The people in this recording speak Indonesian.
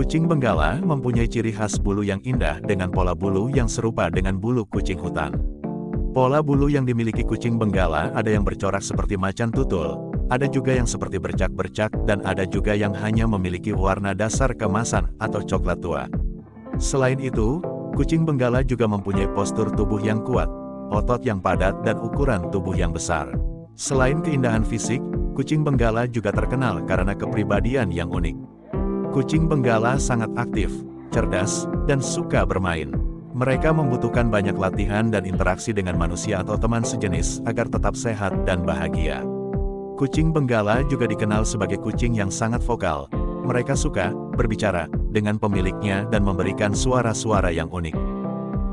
Kucing Benggala mempunyai ciri khas bulu yang indah dengan pola bulu yang serupa dengan bulu kucing hutan. Pola bulu yang dimiliki kucing Benggala ada yang bercorak seperti macan tutul, ada juga yang seperti bercak-bercak dan ada juga yang hanya memiliki warna dasar kemasan atau coklat tua. Selain itu, kucing Benggala juga mempunyai postur tubuh yang kuat, otot yang padat dan ukuran tubuh yang besar. Selain keindahan fisik, kucing Benggala juga terkenal karena kepribadian yang unik. Kucing Benggala sangat aktif, cerdas, dan suka bermain. Mereka membutuhkan banyak latihan dan interaksi dengan manusia atau teman sejenis agar tetap sehat dan bahagia. Kucing Benggala juga dikenal sebagai kucing yang sangat vokal. Mereka suka berbicara dengan pemiliknya dan memberikan suara-suara yang unik.